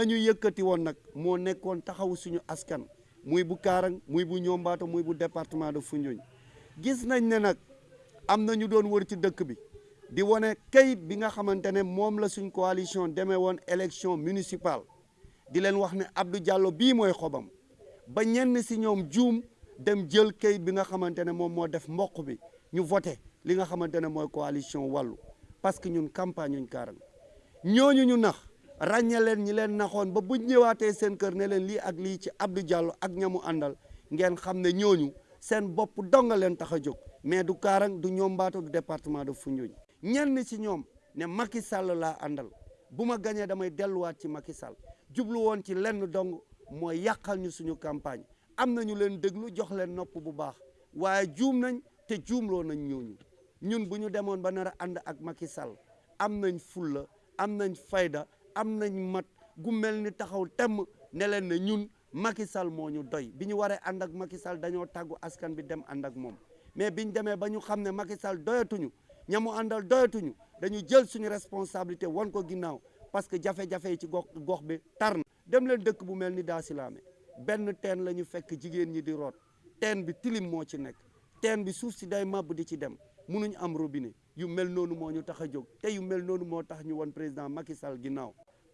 la ñu yëkkati woon nag moo nekkoon taxaw suñu askan. Muy bu Kaarang muy bu Ñombaato muy bu département de Foundiougne. Gis nañ ne nag am na ñu doon wër ci dëkk bi di wane kayit bi nga xamante ne moom la suñ coalition demee woon élection municipale. Di leen wax ne Abdou Diallo bii mooy xobam. Ba ñenn si ñoom juum dem jël kayit bi nga xamante ne moom moo def mboq bi ñu voté li nga xamante ne mooy coalition wàllu parce que ñun campagne ñuñ Kaarang. Ñooñu ñu nax ràññe leen ñi leen naxoon ba bu ñëwaatee seen kër ne leen lii ak lii ci Abdou Diallo ak ñamu àndal ngeen xam ne ñooñu seen bopp donga leen tax a mais du Kaarang du Ñombaato du département de Foundiougne. Ñenn ci ñoom ne Macky Sall laa àndal. Bu ma gañee damay delluwaat ci Macky Sall. Jublu woon ci lenn dong mooy yàqal ñu suñu campagne. Am na ñu leen jox leen nopp bu baax. Waaye juum nañ te juumloo nañ ñooñu. Ñun bu ñu demoon ba nar a ànd ak Macky Sall am nañ fulla am nañ fayda am nañ mat gu ni taxaw temm ne leen ne ñun Macky Sall moo ñu doy. Bi ñu waree ak Macky Sall dañoo askan bi dem ànd ak moom. Mais biñ demee ba ñu ne Macky Sall doyatuñu ñamu àndal doyatuñu dañu jël suñu responsabilité wan ko ginnaaw parce que jafe-jafe yi ci gox gox bi tar dem leen dëkk bu mel ni daa silaame benn teen la ñu fekk jigéen ñi di root. Teen bi tilim moo ci nekk. Teen bi suuf si day màbb di ci dem. Munuñ am robinet. Yu mel noonu moo ñu tax te yu mel noonu moo tax ñu wan président Macky Sall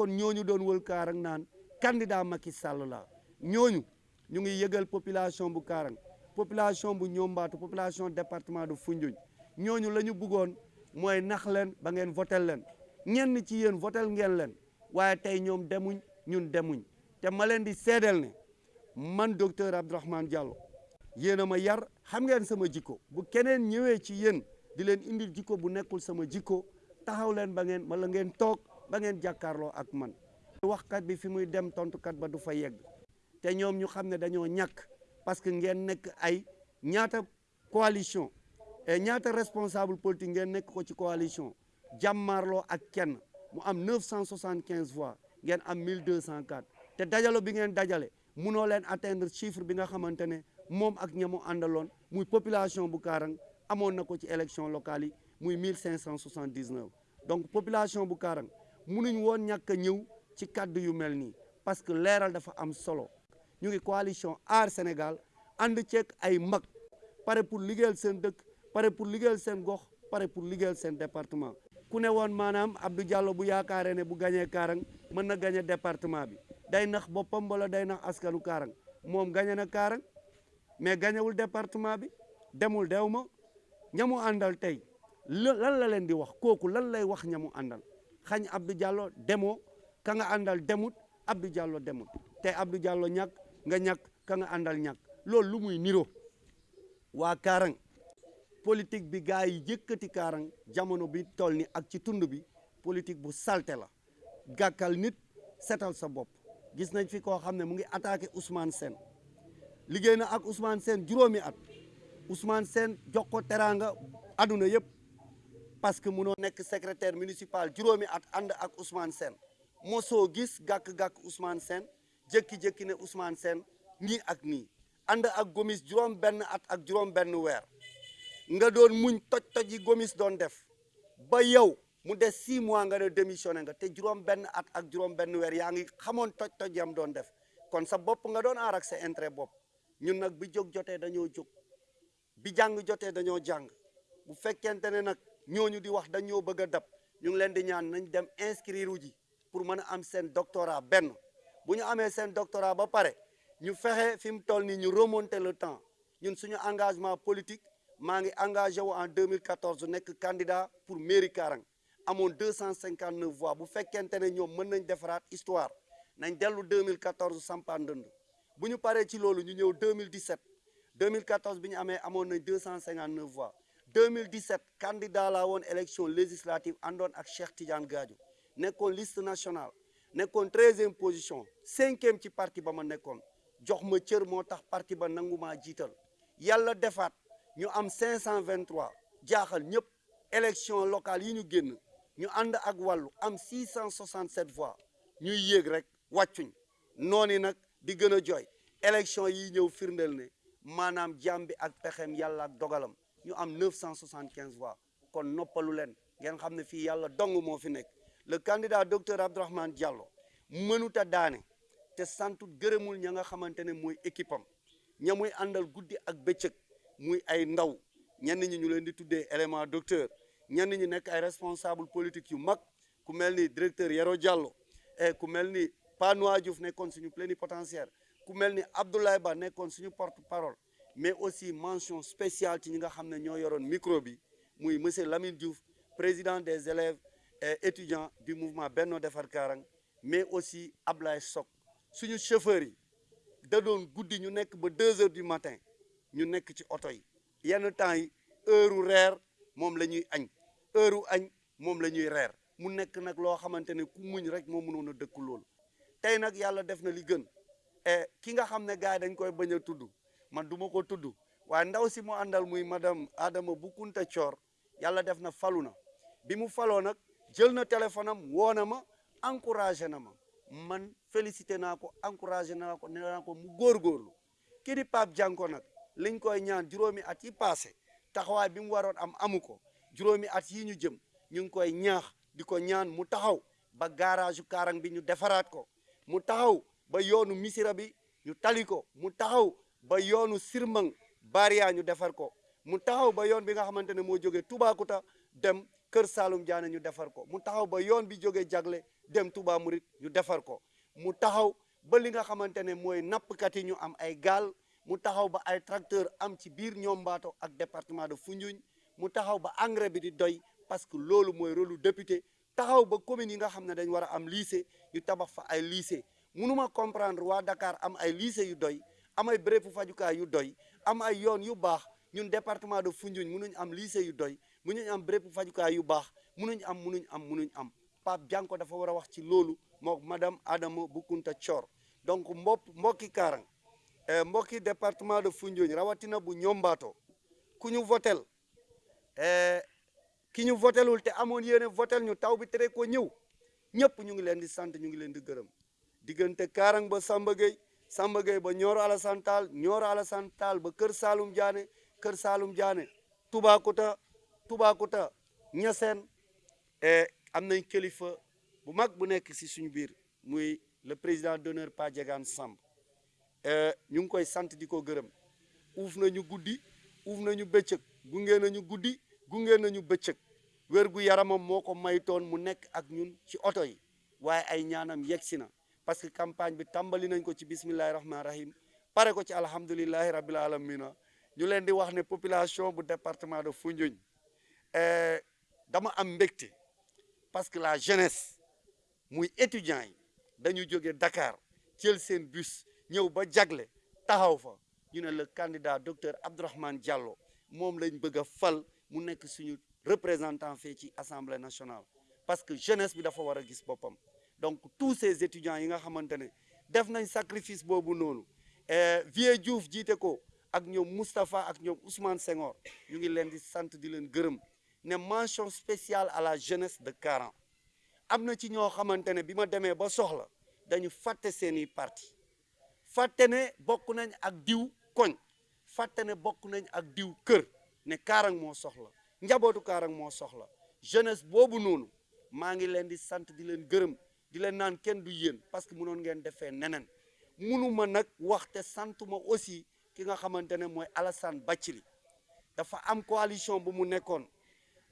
kon ñooñu doon wël Kaarang naan candidat Macky Sall la. Ñooñu ñu ngi yëgal population bu Kaarang population bu Ñombaatu population département de Foundiougne. Ñooñu la ñu bëggoon mooy nax leen ba ngeen votel leen. Ñenn ci yéen votel ngeen leen waaye tey ñoom demuñ ñun demuñ. Te ma leen di seedeel ne man docteur Abdourahmane Diallo yéen ma yar xam ngeen sama jikko. Bu keneen ñëwee ci yéen di leen indil jikko bu nekkul sama jikko taxaw leen ba ngeen wala ngeen toog ba ngeen jàkkaarloo ak man. waxkat bi fi muy dem tontukat ba du fa yegg. te ñoom ñu xam ne dañoo ñàkk parce que ngeen nekk ay ñaata coalition et ñaata responsable politique ngeen nekk ko ci coalition. jàmmaarloo ak kenn mu am 975 voix ngeen am 1204 te dajalo bi ngeen dajale munoo leen atteindre chiffre bi nga xamante ne moom ak ñamu àndaloon muy population bu Kaarang amoon na ko ci élection locale yi muy 1579 donc population bu Kaarang munuñ woon ñàkk a ñëw ci kaddu yu mel nii parce que dafa am solo. Ñu ngi coalition aar Sénégal ànd ceeg ay mag pare pour liggéeyal seen dëkk pare pour liggéeyal seen gox pare pour liggéeyal seen département. Ku ne woon maanaam Abdou Diallo bu yaakaaree ne bu gañee Kaarang mën na département bi. Day nax boppam wala day nax askanu Kaarang. Moom gañe na Kaarang mais gañewul département bi demul dew ma. Ñamu àndal tey lan la leen di wax? Kooku lan lay wax ñamu àndal xañ Abdou Diallo demoo ka nga àndal demut Abdou Diallo demut. Te Abdou Diallo ñàkk nga ñàkk ka nga àndal ñàkk. Loolu lu muy niro waa Kaarang politique bi gars yi yëkkati jamono bi toll ni ak ci tund bi politique bu salte la. Gàkkal nit setal sa bopp. Gis nañ fi koo xam ne mu ngi attaqué Ousmane Sène. Liggéey ak Ousmane Sène juróomi at. Ousmane Sène jox ko teraanga aduna yëpp parce que munoo nekk secrétaire municipal juróomi at ànd ak Ousmane Sène. Mosoo gis gàkk-gàkk Ousmane Sène jékki-jékki ne Ousmane Sène nii ak nii. Ànd ak Gomis juróom benn at ak juróom benn weer. Nga doon muñ toj-toj Gomis doon def. Ba yow mu des six mois nga ne démissionné nga te juróom benn at ak juróom benn weer yaa ngi xamoon toj-toj yam doon def. Kon sa bopp nga doon aar ak sa intérêt bopp. Ñun nag bi jóg jotee dañoo jóg. Bi jàng jotee dañoo jàng. Bu fekkente nag ñooñu di wax dañoo bëgg dab. Ñu ngi leen di ñaan nañ dem inscrire ji pour mën a am seen doctorat benn. Bu ñu amee doctorat ba pare ñu fexe fi mu toll nii ñu remonter le temps. Ñun suñu engagement politique maa ngi engagé wu en 2014 nekk candidat pour mairie Karang. Amoon 259 voix. Bu fekkente ne ñoom mën nañ defaraat histoire nañ dellu 2014 sampaan ndënd. Bu ñu paree ci loolu ñu ñëw 2017 2014 bi ñu amee amoon nañ 259 voix 2017 candidat laa woon élection législative àndoon ak Cheikh Tidiane Gadio. Nekkoon liste nationale nekkoon treizième position cinquième ci parti ba jox ma parti ba nangu maa jiital. Yàlla defaat ñu am 523 jaaxal ñëpp élection locale yi ñu ñu ak wàllu am 667 voix. Ñuy yéeg rek wàccuñ. Noonu nag di élection yi ñëw firndeel ne ak ñu am 975 voix. kon noppalu leen. ngeen xam ne fii yàlla le candidat docteur Abdourahmane Diallo mënut a daane te santut gërëmul ña nga xamante ne mooy équipe am. ña muy àndal guddi ak bëccëg muy ay ndaw. ñenn ñi ñu leen di tuddee élément docteur. responsable politique yu directeur Yero Diallo. et ku mel ni Panoa Diouf plénipotentiaire. Abdoulaye porte parole mais aussi mention spéciale ci ñi nga xam ne micro bi monsieur Lamine Diouf président des élèves et étudiants du mouvement Benno Defar mais aussi Ablaye Sok. Suñu chauffeurs yi da doon guddi ñu nekk deux heures du matin ñu nekk ci oto yi. Yenn temps heure la ñuy heure añ moom la ku muñ rek a def na li man du ma ko tudd waaye ndaw si mu àndal muy madame Adama Boukounta Thior yàlla def na falu na. Bi mu faloo na am na ma na ma. Man félicité naa ko encouragé naa ko nee naa ko mu góorgóorlu. Kii di Pape Dianko nag liñ koy ñaan juróomi at yi passé taxawaay bi mu am amu ko. At yi ñu jëm ñu ngi koy ñaax di ko ñaan mu taxaw ba garage Kaarang bi ñu defaraat ko. Mu taxaw ba yoonu Missira bi ñu tali ko. Mu taxaw ba yoonu Sirmang Baria ñu defar ko. Mu taxaw ba yoon bi nga xamante ne moo jógee Toubacouta dem Kër Saalum Diané ñu defar ko. Mu taxaw ba yoon bi jógee Jagle dem Touba Murit ñu defar ko. Mu taxaw ba li nga xamante ne mooy ñu am ay gaal. Mu taxaw ba ay tracteur am ci biir Niombato ak département de Foundiougne. Mu taxaw ba engrais bi di doy parce que loolu mooy rôle lu député. Taxaw ba communes yi nga xam ne dañ war a am lycée ñu tabax fa ay lycée. Mënuma comprendre waa Dakar am ay lycée yu doy am ay bérébu fajukaay yu doy. Am ay yoon yu baax. Ñun département de Foundiougne mënuñ am lycée yu doy. Mënuñ am bérébu fajukaay yu baax. Mënuñ am mënuñ am mënuñ am. Pape Dianko dafa war a wax ci loolu mook madame Adama Thior. Donc mbopp mbokki Kaarang mbokki département de Foundiougne rawatina bu Niombato ku ñu votel ki ñu votelul te amoon yéene votel ñu taw bi tere ko ñëw ñëpp ñu ngi leen di sant ñu ngi leen di gërëm. Diggante Kaarang ba Samba Samba Gueye ba Nioro Alassane Tall Nioro Alassane Tall ba Kër Saalum Diané Kër Saalum Diané Toubacouta Toubacouta Niassène am nañ kilifa bu mag bu nekk si suñu biir muy le président d'honneur Pa Diegane Samb. Ñu ngi koy sant di ko gërëm. Nañu guddi uuf nañu bëccëg gunge nañu guddi gunge nañu bëccëg. Wér gu yaramam moo ko maytoon mu nekk ak ñun ci oto yi waaye ay ñaanam yegsi parce que campagne bi tàmbali nañ ko ci bismillahi rahmaani rahim pare ko ci alhamdulillahi rabbil alamina ñu leen di wax ne population bu département de Foundiougne dama am mbégte parce que la jeunesse muy étudiants yi dañu jóge Dakar jël seen bus ñëw ba jagle taxaw fa. Ñu ne le candidat docteur Abdourahmane Diallo moom lañ bëgg fal mu nekk suñu représentant fii ci assemblée nationale. Parce que jeunesse bi dafa war a gis boppam donc tous ces étudiants yi nga xamante ne sacrifice boobu noonu Vieux Diouf jiite ko ak ñoom Moustapha ak ñoom Ousmane Senghor ñu ngi leen sant di leen gërëm ne mention spéciale à la jeunesse de Kaarang am na ci ñoo xamante ne bi ba soxla dañu fàtte seeni parti. Fàtte ne bokk nañ ak diw koñ. Fàtte ne bokk nañ ak diw kër ne Kaarang moo soxla njabootu Kaarang moo soxla. Jeunesse boobu noonu maa ngi leen di sant di leen gërëm di leen naan kenn du yéen parce que mënoon ngeen defee neneen. Munuma nag wax te santuma aussi ki nga xamante ne mooy Alassane Bathily. Dafa am coalition bu mu nekkoon.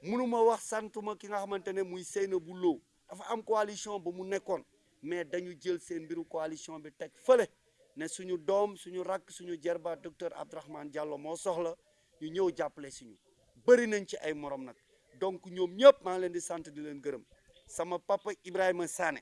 Munuma wax santuma ki nga xamante ne muy Seynabou Lo. Dafa am coalition bu mu nekkoon. Mais dañu jël seen mbiru coalition bi teg fële ne suñu doom suñu rakk suñu jerba docteur Abdourahmane Diallo moo soxla ñu ñëw jàppale suñu bëri nañ ci ay morom nag. Donc ñoom ñëpp maa ngi leen di sant di leen gërëm. Sama papa Ibrahima Sané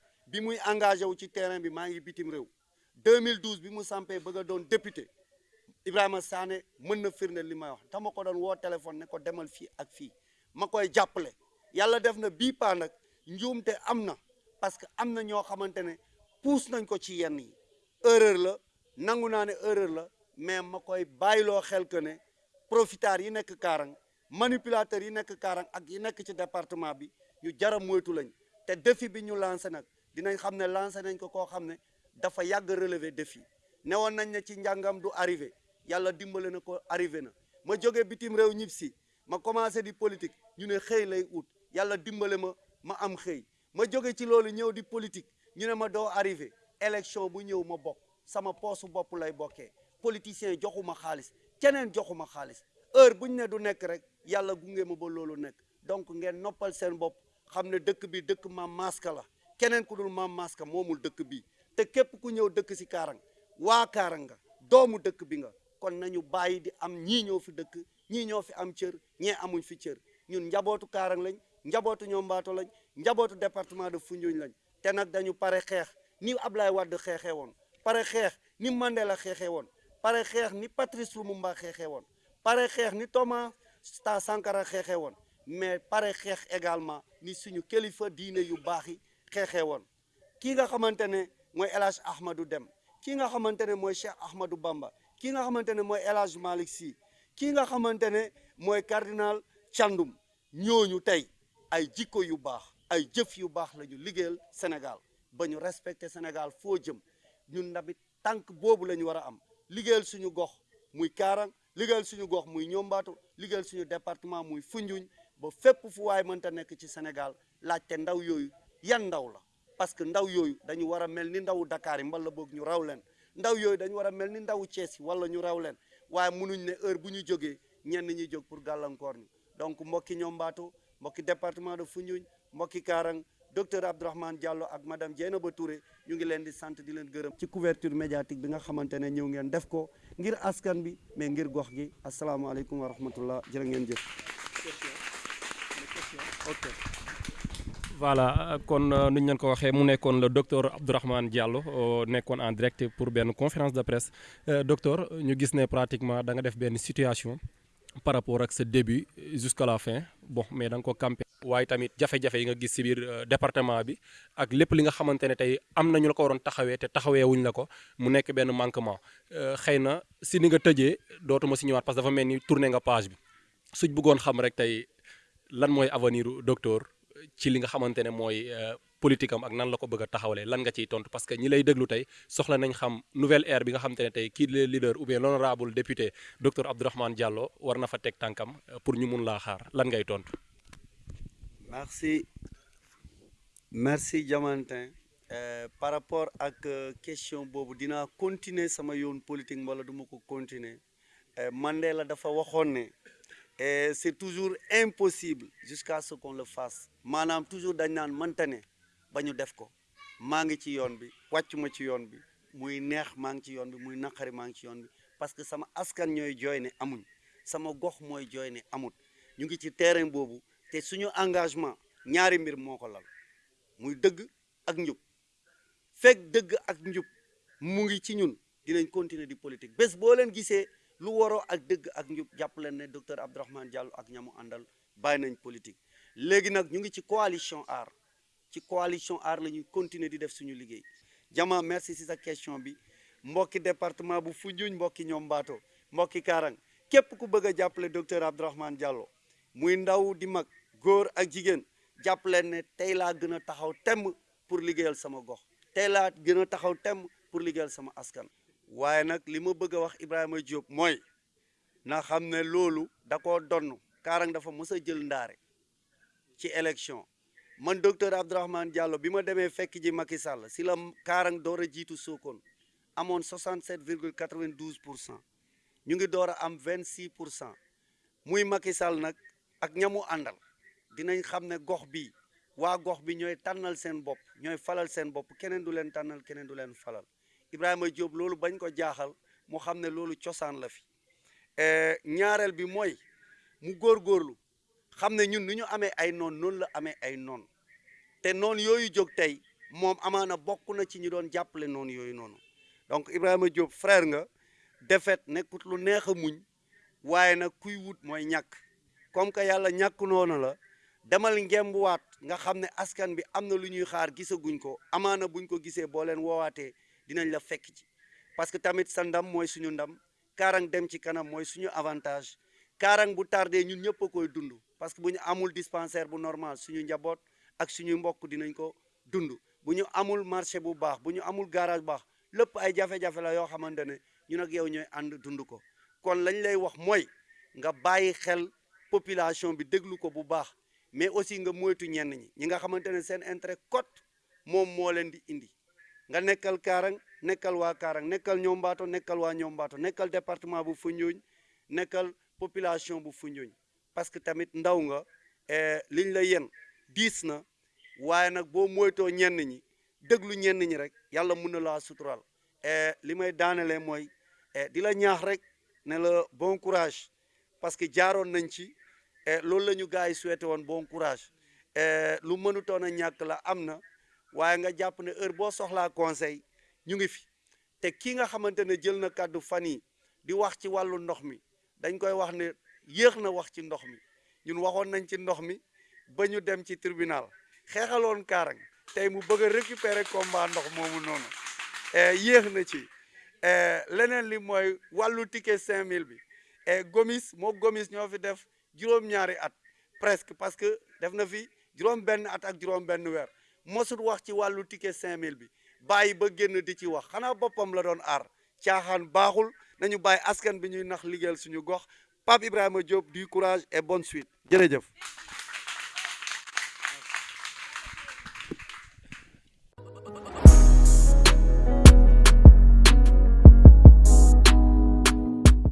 bi muy engagé wu ci terrain bi maa ngi bitim réew. 2012 bi mu sampee bëgg doon député Ibrahima Sané mën na firnde li may wax. Dama ko doon woo téléphone ne ko demal fii ak fii. Ma koy jàppale. Yàlla def na bii paa nag njuumte am na parce que am na ñoo xamante ne puus nañ ko ci yenn yi. Erreur la nangu naa ne erreur la mais ma koy bàyyiloo xel que ne profiteurs yi nekk Kaarang manipulateurs yi nekk Kaarang ak yi nekk ci département bi ñu jara moytu lañ. Te défi bi ñu lancé nag dinañ xam ne lancé nañ ko koo xam dafa yàgg relever défi. Newoon nañ ne ci njàngam du arrivé. Yàlla dimbale na ko arrivé na. Ma jóge bitim réew ñib ma commencé di politique. Ñu ne xëy lay ut. Yàlla dimbale ma ma am xëy. Ma jóge ci di politique. Ñu ne ma doo arrivé. Élection bu ma sama poosu bopp lay bokkee. Politicien joxuma xaalis. Keneen joxuma xaalis. Heure buñ ne du nekk rek yàlla gunge ma ba loolu nekk. Donc ngeen noppal seen dëkk bi dëkk la keneen ku dul maam maska moomul dëkk bi te képp ku ñëw dëkk si kaarang waa kaarang nga doomu dëkk bi nga kon nañu bàyyi di am ñii ñoo fi dëkk ñii ñoo fi am cër ñee amuñ fi cër. Ñun njabootu kaarang lañ njabootu ñoom mbaato lañ njabootu département de Foundiougne lañ. Te nag dañu pare xeex ni Ablaye Wade xeexee woon pare xeex ni Mandela xeexee woon pare xeex ni Patrice Lumumba xeexee woon pare xeex ni Thomas Sankara xeexee woon mais pare xeex également ni suñu kilifa diine yu baax xeexee woon kii nga xamante ne mooy El Hadj Ahmadou Dem kii nga xamante ne mooy Cheikh Ahmadou Bamba kii nga xamante ne mooy El Hadj Malick Sy kii nga xamante ne mooy cardinal Thiandoum. Ñooñu tey ay jikko yu baax ay jëf yu baax la ñu liggéeyal Sénégal. Ba ñu respecté Sénégal foo jëm ñun tamit tànk boobu la ñu war a am. Liggéeyal suñu gox muy Kaarang liggéeyal suñu gox muy ñombaato liggéeyal suñu département muy Foundiougne ba fépp fu waay mënta nekk ci Sénégal laajte ndaw yooyu yan ndaw la. Parce que ndaw yooyu dañu war a mel ni ndawu Dakar yi mbala boog ñu raw leen. Ndaw yooyu dañu war a mel ni ndawu Thiès yi wala ñu raw leen. Waaye munuñ ne heure bu ñu jógee ñenn ñi jóg pour gàllankoor ñu. Donc mbokki ñombaato mbokki département de Foundiougne mbokki Kaarang docteur Abdourahmane Diallo ak madame Dieynaba Touré ñu ngi leen di sant di leen gërëm. Ci couverture médiatique bi nga xamante ne ñëw ngeen def ko ngir askan bi mais ngir gox gi. Asalaamaaleykum wa rahmatullah jërë ngeen jëf. Ok voilà kon nu ñu le docteur Abdourahmane Diallo nekkoon en direct pour benn conférence de presse docteur ñu gis pratiquement da situation par rapport ak sa début jusqu'à la fin bon mais da nga ko campé. département bi la ko wuñ la ko mu nekk benn manquement si ni nga dootuma si parce dafa nga page bi suñ bëggoon xam rek lan docteur. Ci li nga xamante ne mooy politique am ak nan la ko bëgg a taxawalee lan nga ciy tontu parce que ñi lay déglu tey soxla nañ xam nouvelle ère bi nga xamante ne tey le leader ou bien l'honorable député docteur Abdourahmane Diallo war na fa teg tànkam pour ñu mun laa xaar lan ngay tontu. merci merci Diamantin par rapport ak question boobu dinaa continuer sama yoon politique wala du ko continuer Mandela dafa waxoon. Et c'est toujours impossible jusqu'à ce qu'on le fasse. Maanaam toujours dañ naan mënta ne ba ñu def ko. Maa ngi ci yoon bi wàccu ma ci yoon bi. Muy neex maa ngi ci yoon bi muy naqari maa ngi ci yoon bi. Parce que sama askan ñooy jooy ne amuñ. Sama gox mooy jooy ne amut. Ñu ngi ci terrain boobu te suñu engagement ñaari mbir moo ko lal. Muy dëgg ak njub. Fekk dëgg ak njub mu ngi ci ñun. Dinañ continuer di politique. Bés boo leen gisee lu waroo ak dëgg ak njub jàpp leen ne docteur Abdourahmane Diallo ak ñamu àndal bàyyi nañ politique. Léegi nag ñu ngi ci coalition aar ci coalition aar la ñuy continuer di def suñu liggéey. Jama merci si sa question bi. Mbokki département bu Foundiougne mbokki ñoom mbaato mbokki Kaarang képp ku bëgg a docteur Abdourahmane Diallo muy ndaw di mag góor ak jigéen jàpp leen ne tey laa gën a taxaw temm pour liggéeyal sama gox. Tey laa gën a taxaw temm pour liggéeyal sama askan waaye nag li ma bëgg a wax Ibrahima Diop mooy na xam ne loolu da koo donn. Kaarang dafa mës a jël ndaare ci élection. Man docteur Abdourahmane Diallo bi ma demee fekk ji Macky Sall si la Kaarang door a jiitu Sokone amoon 67 virgule 92 pour cent. Ñu ngi am 26 pour cent. Muy Macky Sall nag ak ñamu àndal dinañ xam ne gox bi waa gox bi ñooy tànnal seen falal seen bopp. Keneen du leen tànnal keneen du falal Ibrahima Diop loolu bañ ko jaaxal mu xam ne cosaan la fi. Ñaareel bi mooy mu góorgóorlu xam ne ñun nu ñu amee ay noon noonu la amee ay noon. Te noon yooyu jóg tey moom amaana bokk na ci ñu doon jàppale noonu yooyu noonu. Donc Ibrahima Diop frère nga defet nekkut lu neex a muñ kuy wut mooy ñàkk. Comme que yàlla ñàkk noonu la demal ngembuwaat nga xam ne askan bi am na lu ñuy xaar gisaguñ ko amaana buñ ko gisee boo leen woowaatee dinañ la fekk ci. Parce que tamit sa ndam mooy suñu ndam kaarang dem ci kanam suñu avantage. Kaarang bu tardé ñun ñëpp parce que amul dispensaire bu normal suñu njaboot ak suñu mbokk dinañ ko dund. Amul marché garage baax ay la ñun ak ko. Population bi ko mais aussi nga moytu ñenn ñi. Nga cote indi nga nekkal Kaarang nekkal waa Kaarang nekkal Ñombaato nekkal waa Ñombaato nekkal département bu Foundiougne nekkal population bu Foundiougne. Parce que tamit ndaw nga liñ la yen diis na waaye nag boo moytoo ñenn ñi déglu ñenn ñi rek yàlla mun na laa sutural li may daanele mooy di la ñaax rek ne la bon courage parce que jaaroon nañ ci loolu la ñu gars yi souhaité woon bon courage. Lu mënutoon a ñàkk la am na waaye nga jàpp ne heure boo soxlaa conseil ñu ngi fi. Te ki nga xamante ne jël na kàddu fan yi di wax ci wàllu ndox mi dañ koy wax ne yéex na wax ci ndox mi. Ñun waxoon nañ ci ndox mi ba ñu dem ci tribunal. Xeexaloon Kaarang. Tey mu bëgg a récupérer combat ndox moomu noonu. Yéex na ci. Leneen li mooy wàllu ticket 5000 bi. Gomis moo Gomis ñoo fi def juróom-ñaari at presque parce que def na fi juróom-benn at ak juróom-benn weer. Mosut wax ci wàllu ticket 5000 bi. Bàyyi ba génn di ci wax. Xanaa boppam la doon aar. Caaxaan baaxul. Nañu bàyyi askan bi ñuy nax liggéeyal suñu gox. Pape Ibrahima Diop du courage et bonne suite. Jërëjëf.